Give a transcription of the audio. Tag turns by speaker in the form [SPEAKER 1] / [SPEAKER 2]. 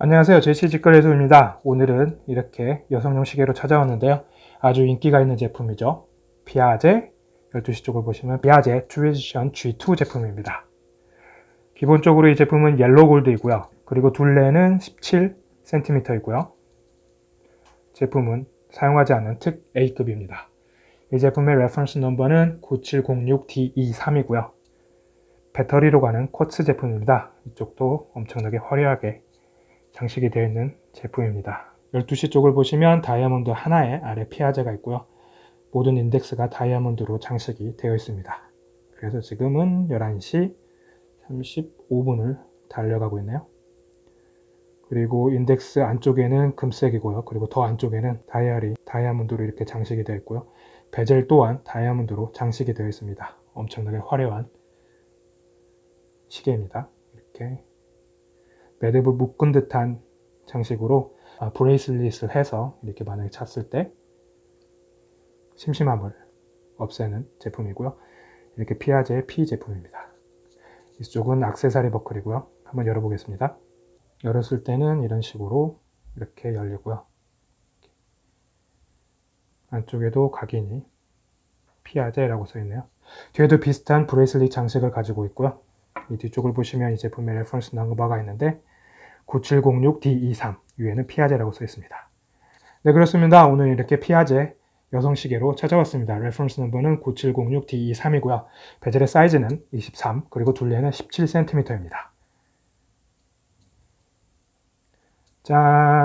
[SPEAKER 1] 안녕하세요. 제시 직거래소입니다. 오늘은 이렇게 여성용 시계로 찾아왔는데요. 아주 인기가 있는 제품이죠. 피아제 12시 쪽을 보시면 피아제 Tradition G2 제품입니다. 기본적으로 이 제품은 yellow gold이고요. 그리고 둘레는 17cm이고요. 제품은 사용하지 않는 특 A급입니다. 이 제품의 reference number는 9706D23이고요. 배터리로 가는 쿼츠 제품입니다. 이쪽도 엄청나게 화려하게 장식이 되어 있는 제품입니다. 12시 쪽을 보시면 다이아몬드 하나에 아래 피아제가 있고요. 모든 인덱스가 다이아몬드로 장식이 되어 있습니다. 그래서 지금은 11시 35분을 달려가고 있네요. 그리고 인덱스 안쪽에는 금색이고요. 그리고 더 안쪽에는 다이아리, 다이아몬드로 이렇게 장식이 되어 있고요. 베젤 또한 다이아몬드로 장식이 되어 있습니다. 엄청나게 화려한 시계입니다. 이렇게 매듭을 묶은 듯한 장식으로 아, 브레이슬릿을 해서 이렇게 만약에 찼을 때 심심함을 없애는 제품이고요. 이렇게 피아제의 P 제품입니다. 이쪽은 악세사리 버클이고요. 한번 열어보겠습니다. 열었을 때는 이런 식으로 이렇게 열리고요. 안쪽에도 각인이 피아제라고 써있네요. 뒤에도 비슷한 bracelet 장식을 가지고 있고요. 이 뒤쪽을 보시면 이 제품의 reference number가 있는데 9706D23 위에는 피아제라고 써 있습니다. 네 그렇습니다. 오늘 이렇게 피아제 여성 시계로 찾아왔습니다. reference number는 9706D23이고요. bezel의 사이즈는 23 그리고 둘레는 17cm입니다. 짠!